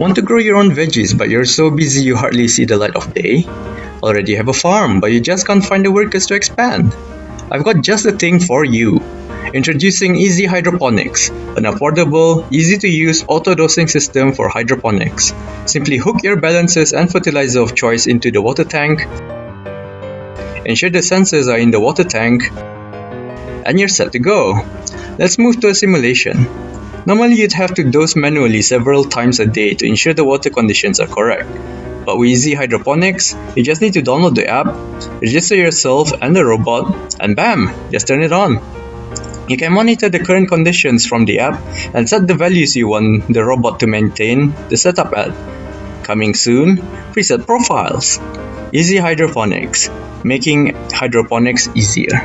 Want to grow your own veggies but you're so busy you hardly see the light of day? Already have a farm but you just can't find the workers to expand? I've got just the thing for you. Introducing Easy Hydroponics, an affordable, easy to use auto dosing system for hydroponics. Simply hook your balances and fertilizer of choice into the water tank, ensure the sensors are in the water tank, and you're set to go. Let's move to a simulation. Normally you'd have to dose manually several times a day to ensure the water conditions are correct. But with Easy Hydroponics, you just need to download the app, register yourself and the robot, and bam, just turn it on. You can monitor the current conditions from the app and set the values you want the robot to maintain the setup at. Coming soon, preset profiles. Easy Hydroponics, making hydroponics easier.